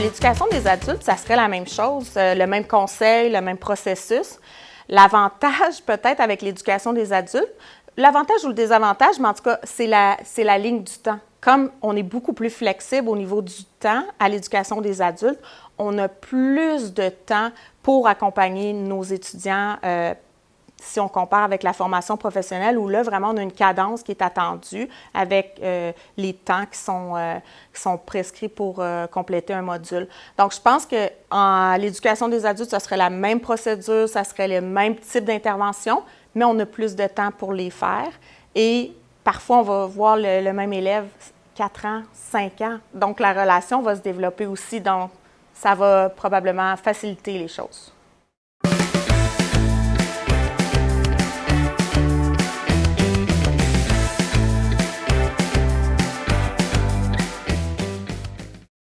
l'éducation des adultes, ça serait la même chose, euh, le même conseil, le même processus. L'avantage peut-être avec l'éducation des adultes, l'avantage ou le désavantage, mais en tout cas, c'est la, c'est la ligne du temps. Comme on est beaucoup plus flexible au niveau du temps à l'éducation des adultes, on a plus de temps pour accompagner nos étudiants euh, si on compare avec la formation professionnelle, où là, vraiment, on a une cadence qui est attendue avec euh, les temps qui sont, euh, qui sont prescrits pour euh, compléter un module. Donc, je pense que en l'éducation des adultes, ça serait la même procédure, ça serait le même type d'intervention, mais on a plus de temps pour les faire. Et parfois, on va voir le, le même élève 4 ans, 5 ans. Donc, la relation va se développer aussi. Donc, ça va probablement faciliter les choses.